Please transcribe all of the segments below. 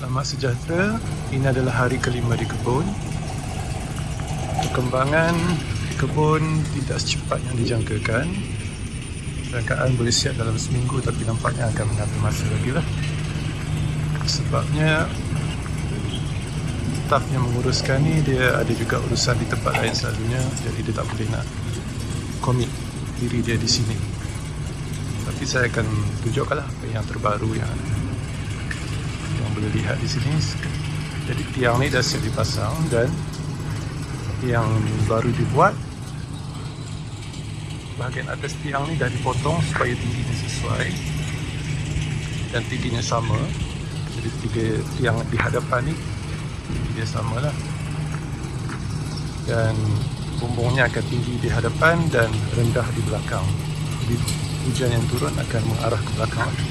Selamat sejahtera. Ini adalah hari kelima di kebun. Perkembangan kebun tidak secepat yang dijangkakan. Rangkaan boleh siap dalam seminggu tapi nampaknya akan mengambil masa lagi lah. Sebabnya staf yang menguruskan ni dia ada juga urusan di tempat lain selalunya jadi dia tak boleh nak komit diri dia di sini. Tapi saya akan tunjukkanlah apa yang terbaru yang boleh lihat di sini. Jadi tiang ni dah siap dipasang dan yang baru dibuat bahagian atas tiang ni dah dipotong supaya tingginya sesuai dan tingginya sama. Jadi tiga tiang di hadapan ni dia sama lah dan bumbungnya akan tinggi di hadapan dan rendah di belakang jadi hujan yang turun akan mengarah ke belakang di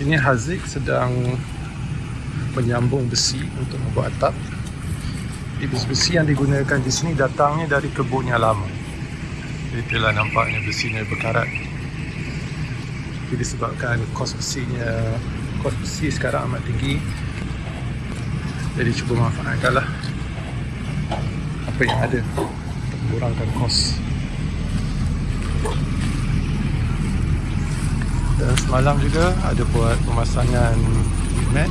sini Haziq sedang menyambung besi untuk membuat atap. Jadi besi-besi yang digunakan di sini datangnya dari kebun yang lama. Itulah nampaknya besinya berkarat. Jadi disebabkan kos besinya kos besi sekarang amat tinggi. Jadi cuba manfaatkanlah apa yang ada untuk mengurangkan kos dan semalam juga ada buat pemasangan mat